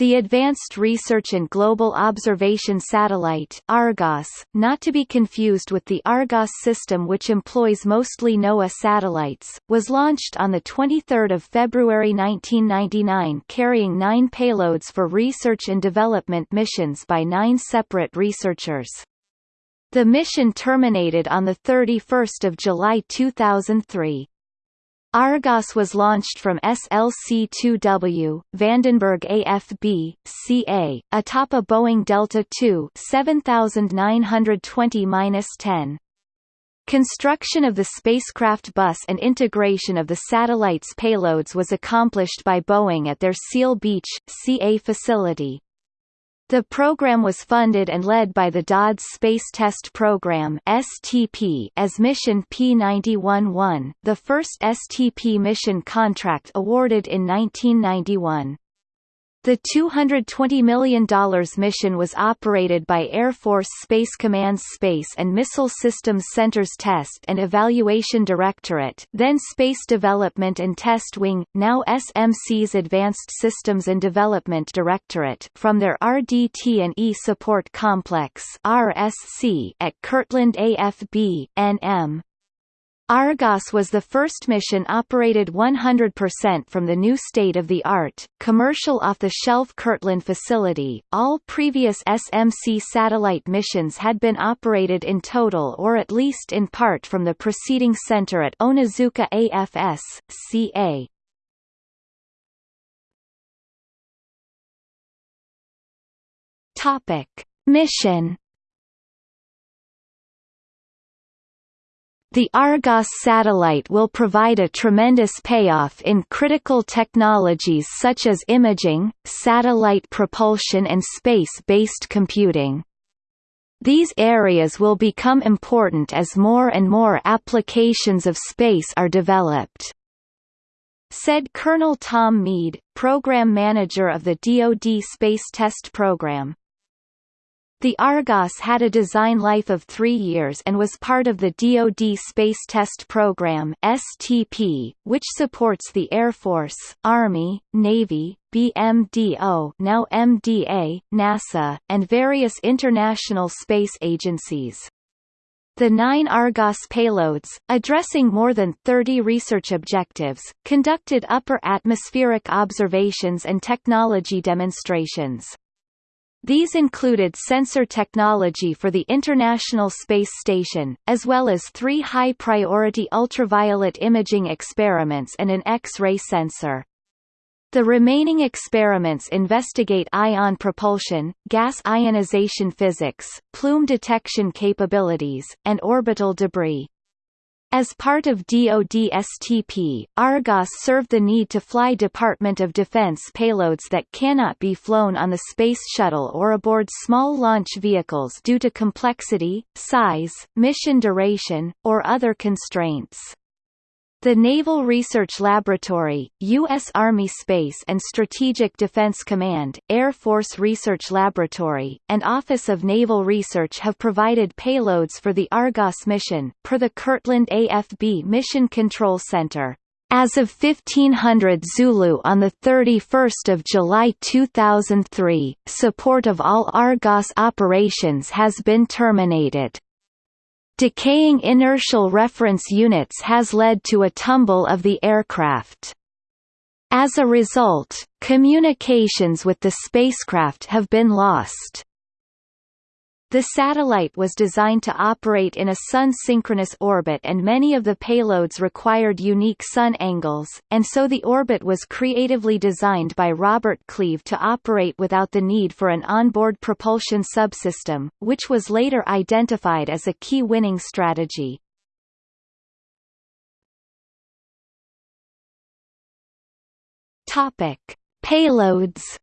The Advanced Research and Global Observation Satellite Argos, not to be confused with the Argos system which employs mostly NOAA satellites, was launched on 23 February 1999 carrying nine payloads for research and development missions by nine separate researchers. The mission terminated on 31 July 2003. Argos was launched from SLC-2W, Vandenberg AFB, CA, atop a Boeing Delta II 7920-10. Construction of the spacecraft bus and integration of the satellite's payloads was accomplished by Boeing at their Seal Beach, CA facility. The program was funded and led by the DoDS Space Test Program (STP) as Mission P91-1, the first STP mission contract awarded in 1991. The $220 million mission was operated by Air Force Space Command's Space and Missile Systems Center's Test and Evaluation Directorate then Space Development and Test Wing, now SMC's Advanced Systems and Development Directorate from their RDT&E Support Complex RSC at Kirtland AFB, NM. Argos was the first mission operated 100% from the new state-of-the-art, commercial off-the-shelf Kirtland facility. All previous SMC satellite missions had been operated in total or at least in part from the preceding center at Onizuka AFS, CA. Topic: Mission The Argos satellite will provide a tremendous payoff in critical technologies such as imaging, satellite propulsion and space-based computing. These areas will become important as more and more applications of space are developed. Said Colonel Tom Mead, Program Manager of the DoD Space Test Program. The Argos had a design life of three years and was part of the DoD Space Test Program (STP), which supports the Air Force, Army, Navy, BMDO now MDA, NASA, and various international space agencies. The nine Argos payloads, addressing more than 30 research objectives, conducted upper atmospheric observations and technology demonstrations. These included sensor technology for the International Space Station, as well as three high-priority ultraviolet imaging experiments and an X-ray sensor. The remaining experiments investigate ion propulsion, gas ionization physics, plume detection capabilities, and orbital debris. As part of DoD-STP, Argos served the need to fly Department of Defense payloads that cannot be flown on the Space Shuttle or aboard small launch vehicles due to complexity, size, mission duration, or other constraints. The Naval Research Laboratory, U.S. Army Space and Strategic Defense Command, Air Force Research Laboratory, and Office of Naval Research have provided payloads for the Argos mission, per the Kirtland AFB Mission Control Center. As of 1500 Zulu on 31 July 2003, support of all Argos operations has been terminated. Decaying inertial reference units has led to a tumble of the aircraft. As a result, communications with the spacecraft have been lost. The satellite was designed to operate in a sun-synchronous orbit and many of the payloads required unique sun angles, and so the orbit was creatively designed by Robert Cleve to operate without the need for an onboard propulsion subsystem, which was later identified as a key winning strategy. Payloads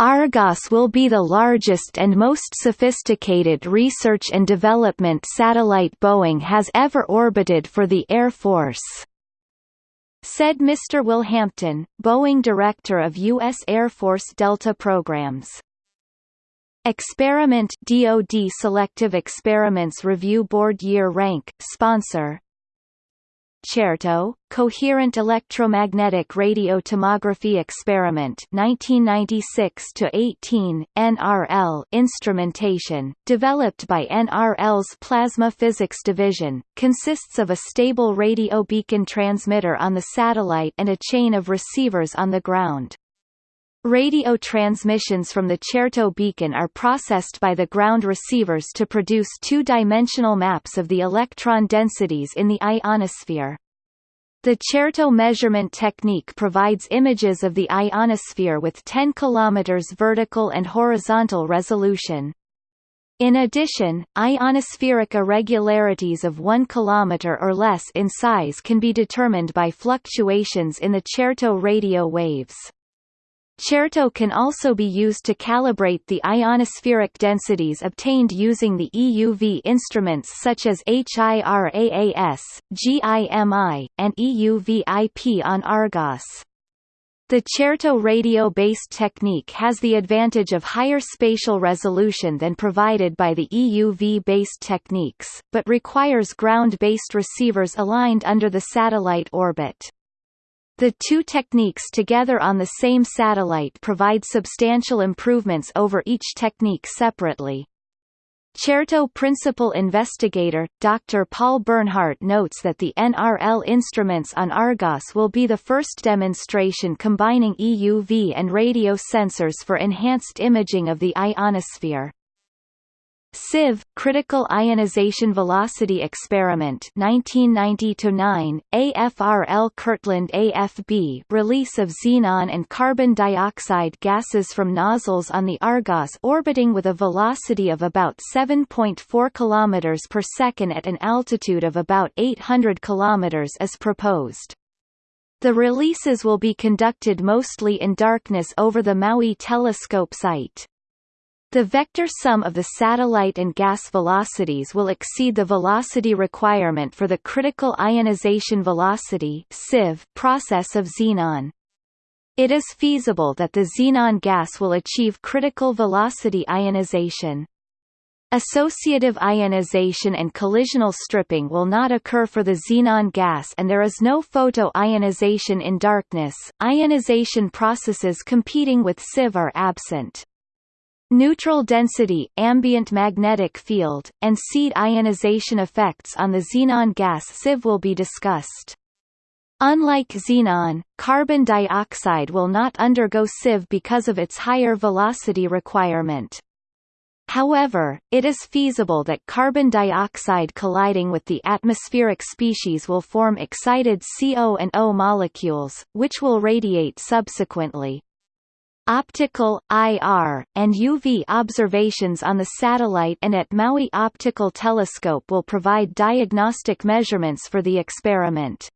Argos will be the largest and most sophisticated research and development satellite Boeing has ever orbited for the Air Force. Said Mr. Will Hampton, Boeing Director of U.S. Air Force Delta Programs. Experiment DoD Selective Experiments Review Board Year Rank, sponsor CERTO, Coherent Electromagnetic Radio Tomography Experiment 1996-18, NRL instrumentation, developed by NRL's Plasma Physics Division, consists of a stable radio beacon transmitter on the satellite and a chain of receivers on the ground. Radio transmissions from the Certo beacon are processed by the ground receivers to produce two-dimensional maps of the electron densities in the ionosphere. The Certo measurement technique provides images of the ionosphere with 10 km vertical and horizontal resolution. In addition, ionospheric irregularities of 1 km or less in size can be determined by fluctuations in the Certo radio waves. Certo can also be used to calibrate the ionospheric densities obtained using the EUV instruments such as HIRAAS, GIMI, and EUV-IP on Argos. The Certo radio-based technique has the advantage of higher spatial resolution than provided by the EUV-based techniques, but requires ground-based receivers aligned under the satellite orbit. The two techniques together on the same satellite provide substantial improvements over each technique separately. Certo principal investigator, Dr. Paul Bernhardt notes that the NRL instruments on Argos will be the first demonstration combining EUV and radio sensors for enhanced imaging of the ionosphere. CIV Critical Ionization Velocity Experiment 1990-9 AFRL Kirtland AFB release of xenon and carbon dioxide gases from nozzles on the Argos orbiting with a velocity of about 7.4 km per second at an altitude of about 800 km as proposed. The releases will be conducted mostly in darkness over the Maui telescope site. The vector sum of the satellite and gas velocities will exceed the velocity requirement for the critical ionization velocity process of xenon. It is feasible that the xenon gas will achieve critical velocity ionization. Associative ionization and collisional stripping will not occur for the xenon gas and there is no photo-ionization in darkness. Ionization processes competing with CIV are absent. Neutral density, ambient magnetic field, and seed ionization effects on the xenon gas CIV will be discussed. Unlike xenon, carbon dioxide will not undergo CIV because of its higher velocity requirement. However, it is feasible that carbon dioxide colliding with the atmospheric species will form excited CO and O molecules, which will radiate subsequently. Optical, IR, and UV observations on the satellite and at Maui Optical Telescope will provide diagnostic measurements for the experiment.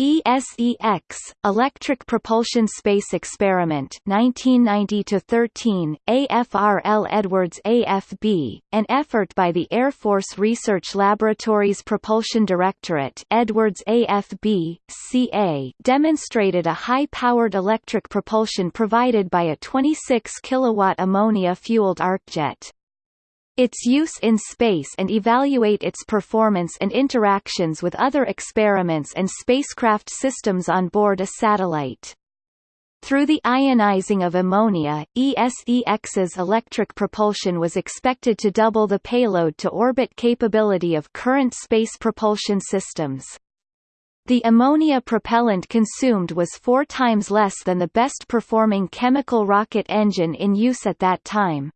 ESEX Electric Propulsion Space Experiment 1990-13 AFRL Edwards AFB an effort by the Air Force Research Laboratories Propulsion Directorate Edwards AFB CA demonstrated a high-powered electric propulsion provided by a 26 kilowatt ammonia fueled arcjet its use in space and evaluate its performance and interactions with other experiments and spacecraft systems on board a satellite. Through the ionizing of ammonia, ESEX's electric propulsion was expected to double the payload-to-orbit capability of current space propulsion systems. The ammonia propellant consumed was four times less than the best-performing chemical rocket engine in use at that time.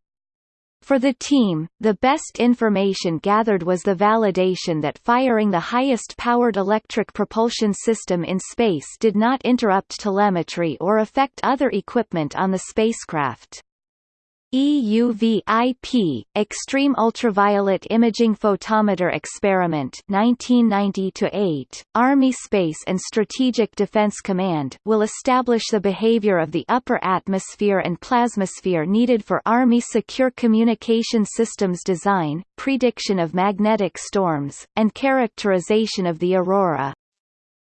For the team, the best information gathered was the validation that firing the highest-powered electric propulsion system in space did not interrupt telemetry or affect other equipment on the spacecraft. EUV-IP Extreme Ultraviolet Imaging Photometer Experiment 1990-8 Army Space and Strategic Defense Command will establish the behavior of the upper atmosphere and plasmasphere needed for Army secure communication systems design, prediction of magnetic storms, and characterization of the aurora.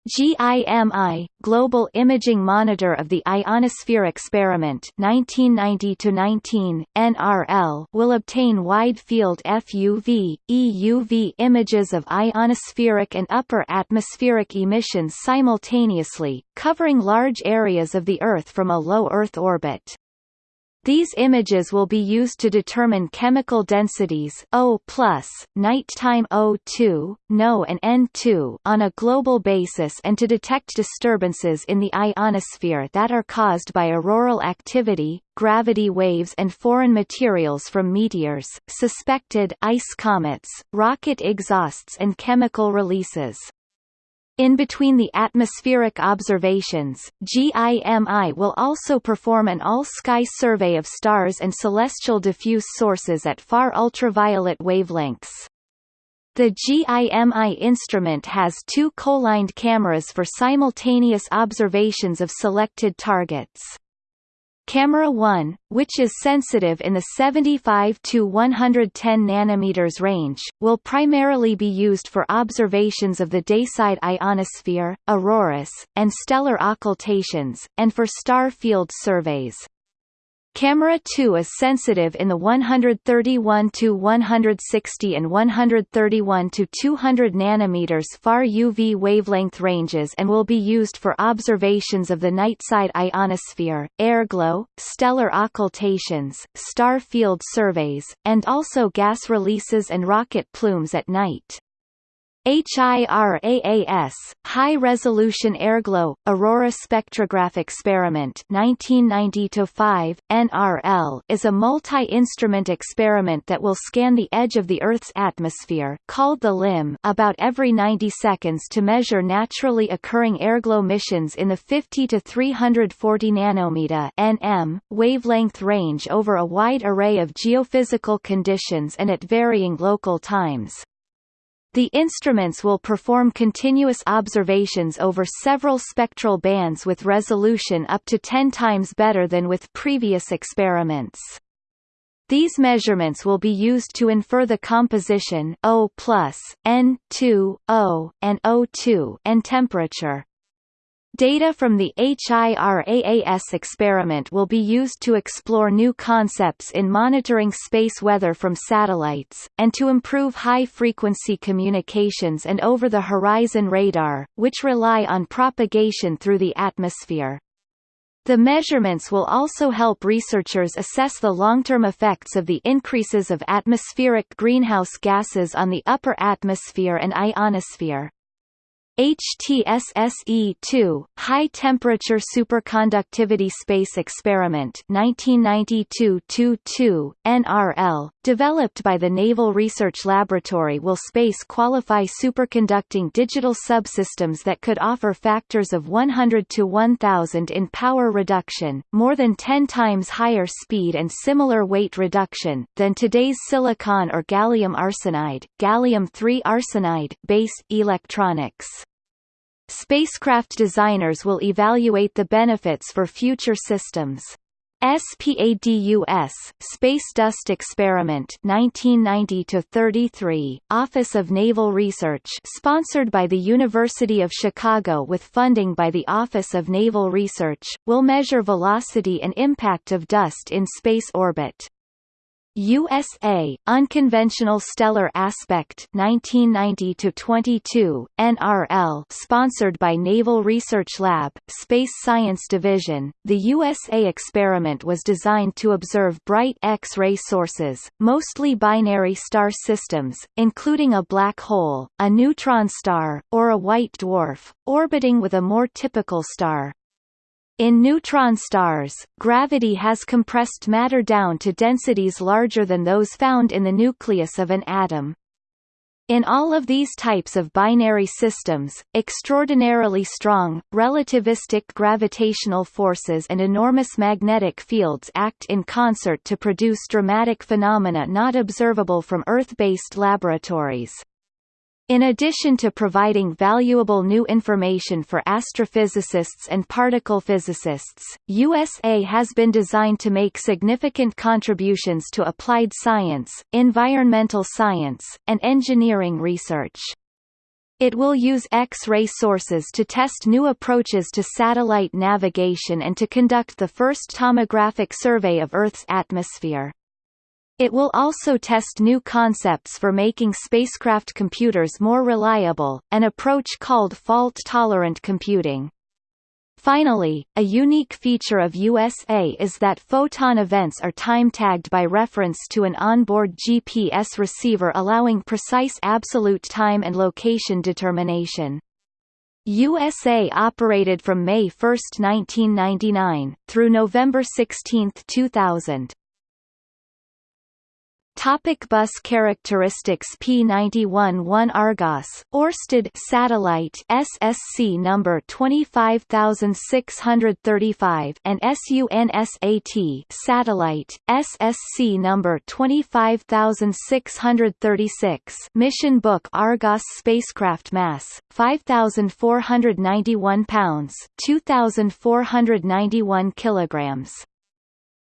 GIMI, Global Imaging Monitor of the Ionosphere Experiment 1990-19, NRL will obtain wide-field FUV, EUV images of ionospheric and upper atmospheric emissions simultaneously, covering large areas of the Earth from a low Earth orbit. These images will be used to determine chemical densities O+, nighttime O2, NO and N2 on a global basis and to detect disturbances in the ionosphere that are caused by auroral activity, gravity waves and foreign materials from meteors, suspected ice comets, rocket exhausts and chemical releases. In between the atmospheric observations, GIMI will also perform an all-sky survey of stars and celestial diffuse sources at far ultraviolet wavelengths. The GIMI instrument has two co-lined cameras for simultaneous observations of selected targets. Camera 1, which is sensitive in the 75 to 110 nanometers range, will primarily be used for observations of the dayside ionosphere, auroras, and stellar occultations, and for star field surveys. Camera 2 is sensitive in the 131 to 160 and 131 to 200 nanometers far UV wavelength ranges and will be used for observations of the nightside ionosphere, airglow, stellar occultations, star field surveys, and also gas releases and rocket plumes at night. HIRAAS, High Resolution Airglow, Aurora Spectrograph Experiment 1990-5, NRL is a multi-instrument experiment that will scan the edge of the Earth's atmosphere called the limb about every 90 seconds to measure naturally occurring airglow missions in the 50 to 340 nanometer nm wavelength range over a wide array of geophysical conditions and at varying local times. The instruments will perform continuous observations over several spectral bands with resolution up to 10 times better than with previous experiments. These measurements will be used to infer the composition O+, N2, O, and O2 and temperature. Data from the HIRAAS experiment will be used to explore new concepts in monitoring space weather from satellites, and to improve high-frequency communications and over-the-horizon radar, which rely on propagation through the atmosphere. The measurements will also help researchers assess the long-term effects of the increases of atmospheric greenhouse gases on the upper atmosphere and ionosphere. HTSSE-2, High Temperature Superconductivity Space Experiment 1992-22, NRL, developed by the Naval Research Laboratory will space qualify superconducting digital subsystems that could offer factors of 100 to 1000 in power reduction, more than 10 times higher speed and similar weight reduction, than today's silicon or gallium arsenide, gallium-3 arsenide based electronics. Spacecraft designers will evaluate the benefits for future systems. SPADUS, Space Dust Experiment 1990-33, Office of Naval Research sponsored by the University of Chicago with funding by the Office of Naval Research, will measure velocity and impact of dust in space orbit. USA Unconventional Stellar Aspect 1990 to 22 NRL sponsored by Naval Research Lab Space Science Division. The USA experiment was designed to observe bright X-ray sources mostly binary star systems including a black hole a neutron star or a white dwarf orbiting with a more typical star in neutron stars, gravity has compressed matter down to densities larger than those found in the nucleus of an atom. In all of these types of binary systems, extraordinarily strong, relativistic gravitational forces and enormous magnetic fields act in concert to produce dramatic phenomena not observable from Earth-based laboratories. In addition to providing valuable new information for astrophysicists and particle physicists, USA has been designed to make significant contributions to applied science, environmental science, and engineering research. It will use X-ray sources to test new approaches to satellite navigation and to conduct the first tomographic survey of Earth's atmosphere. It will also test new concepts for making spacecraft computers more reliable, an approach called fault-tolerant computing. Finally, a unique feature of USA is that photon events are time-tagged by reference to an onboard GPS receiver allowing precise absolute time and location determination. USA operated from May 1, 1999, through November 16, 2000. Topic bus characteristics P91-1 Argos Orsted satellite SSC number 25635 and SUNSAT satellite SSC number 25636 Mission book Argos spacecraft mass 5491 pounds 2491 kilograms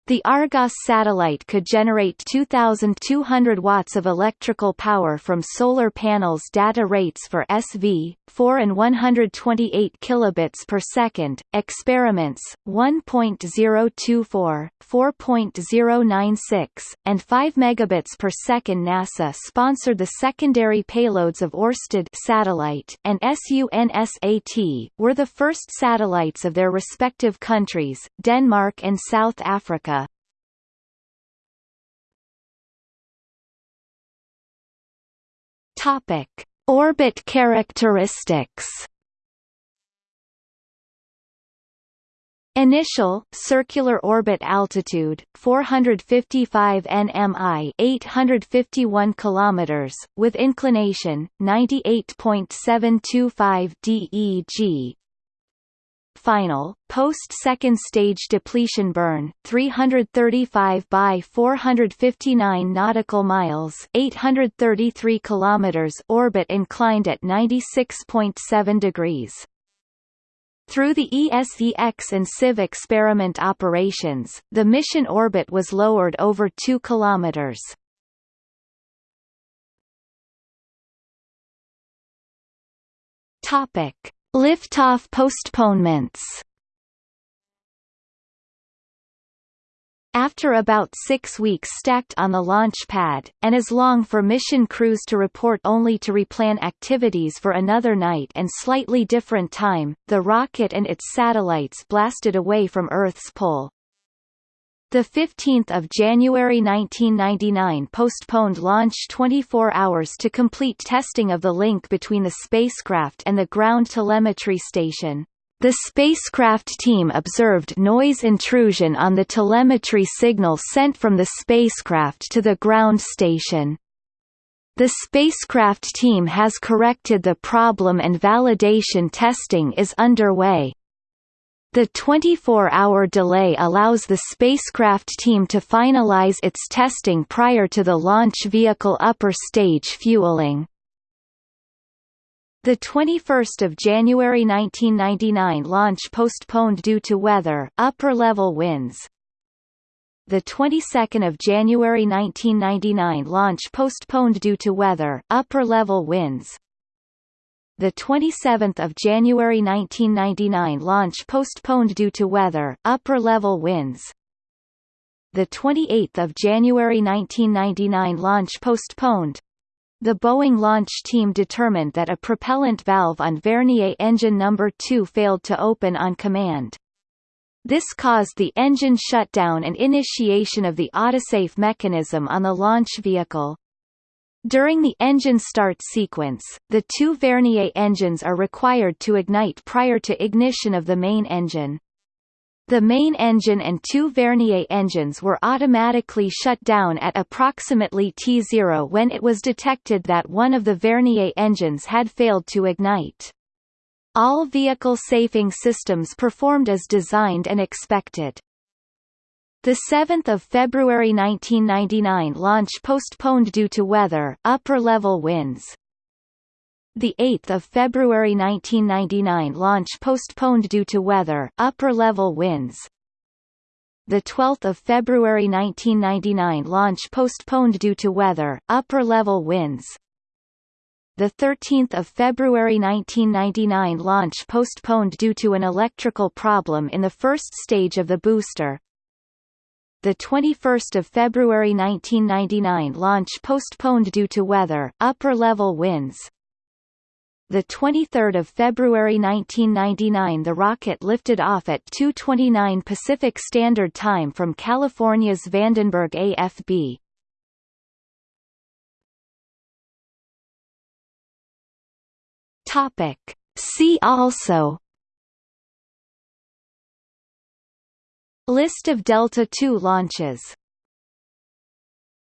the Argos satellite could generate 2,200 watts of electrical power from solar panels data rates for SV, 4 and 128 kilobits per second, experiments, 1.024, 4.096, and 5 megabits per second NASA sponsored the secondary payloads of Orsted satellite and SUNSAT, were the first satellites of their respective countries, Denmark and South Africa. Topic: Orbit characteristics. Initial circular orbit altitude 455 nmi 851 kilometers with inclination 98.725 DEG final, post-second stage depletion burn 335 by 459 nautical miles 833 kilometers orbit inclined at 96.7 degrees. Through the ESEX and CIV experiment operations, the mission orbit was lowered over 2 kilometers. Topic: Liftoff postponements After about six weeks stacked on the launch pad, and as long for mission crews to report only to replan activities for another night and slightly different time, the rocket and its satellites blasted away from Earth's pole. The 15th of January 1999 postponed launch 24 hours to complete testing of the link between the spacecraft and the ground telemetry station. The spacecraft team observed noise intrusion on the telemetry signal sent from the spacecraft to the ground station. The spacecraft team has corrected the problem and validation testing is underway. The 24-hour delay allows the spacecraft team to finalize its testing prior to the launch vehicle upper stage fueling. The 21st of January 1999 launch postponed due to weather, upper level winds. The 22nd of January 1999 launch postponed due to weather, upper level winds the 27th of January 1999 launch postponed due to weather, upper level winds. The 28th of January 1999 launch postponed. The Boeing launch team determined that a propellant valve on Vernier engine number 2 failed to open on command. This caused the engine shutdown and initiation of the autosave mechanism on the launch vehicle. During the engine start sequence, the two Vernier engines are required to ignite prior to ignition of the main engine. The main engine and two Vernier engines were automatically shut down at approximately T0 when it was detected that one of the Vernier engines had failed to ignite. All vehicle safing systems performed as designed and expected. The 7th of February 1999 launch postponed due to weather, upper level winds. The 8th of February 1999 launch postponed due to weather, upper level winds. The 12th of February 1999 launch postponed due to weather, upper level winds. the 13th of February 1999 launch postponed due to an electrical problem in the first stage of the booster. The 21st of February 1999 launch postponed due to weather, upper level winds. The 23rd of February 1999 the rocket lifted off at 2:29 Pacific Standard Time from California's Vandenberg AFB. Topic. See also List of Delta II launches